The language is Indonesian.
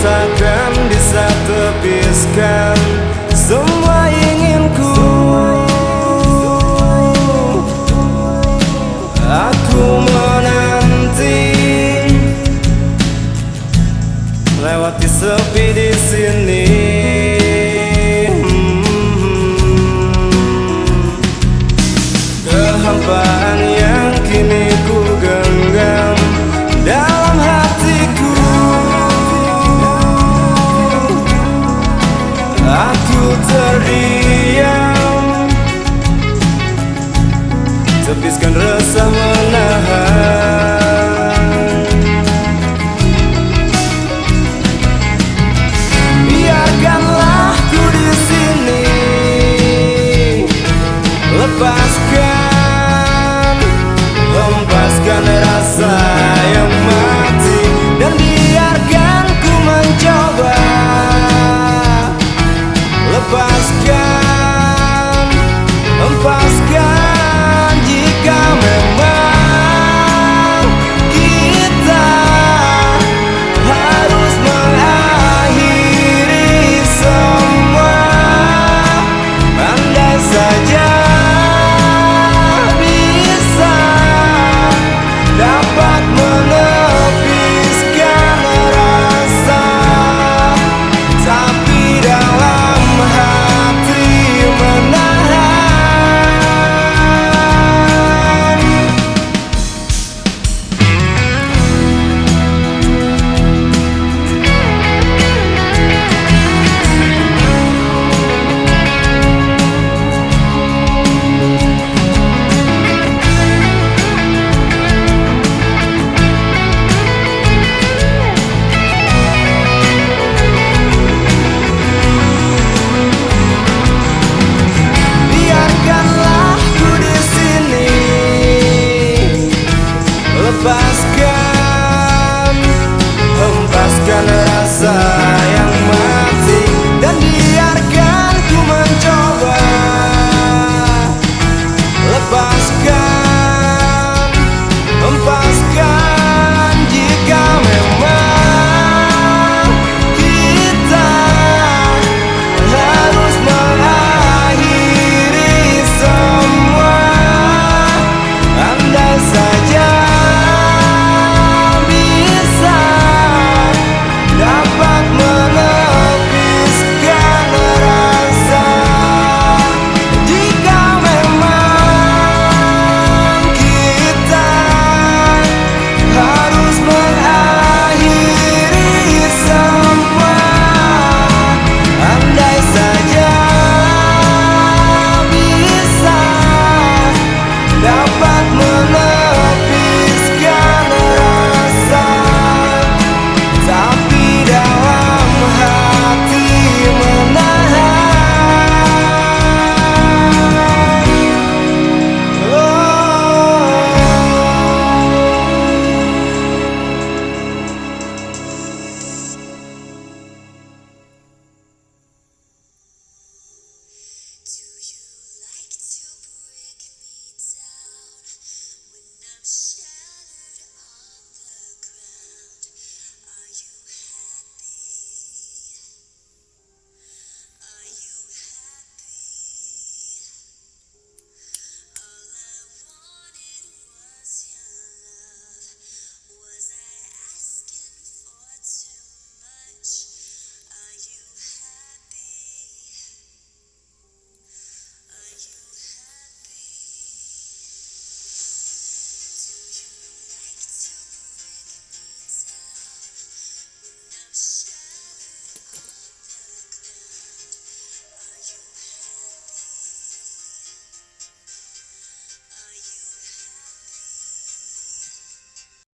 takkan bisa terpiskan Sepiskan resah menahan faz